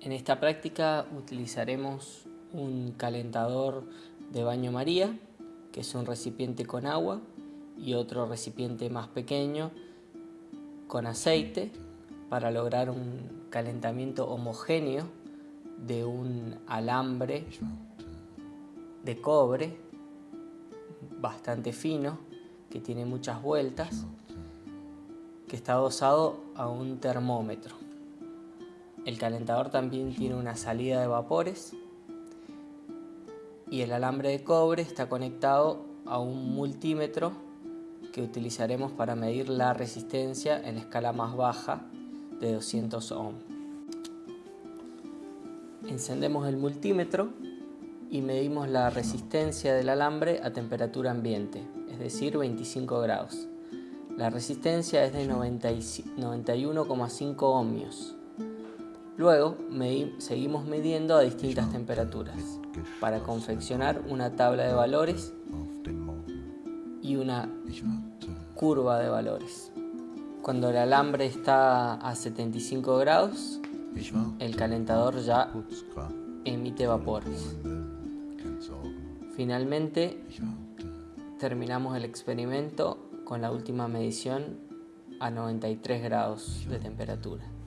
En esta práctica utilizaremos un calentador de baño María, que es un recipiente con agua, y otro recipiente más pequeño con aceite para lograr un calentamiento homogéneo de un alambre de cobre bastante fino que tiene muchas vueltas que está adosado a un termómetro. El calentador también tiene una salida de vapores y el alambre de cobre está conectado a un multímetro que utilizaremos para medir la resistencia en escala más baja de 200 ohm. Encendemos el multímetro y medimos la resistencia del alambre a temperatura ambiente, es decir 25 grados. La resistencia es de 91,5 ohmios. Luego seguimos midiendo a distintas temperaturas para confeccionar una tabla de valores y una curva de valores. Cuando el alambre está a 75 grados, el calentador ya emite vapores. Finalmente, terminamos el experimento con la última medición a 93 grados de temperatura.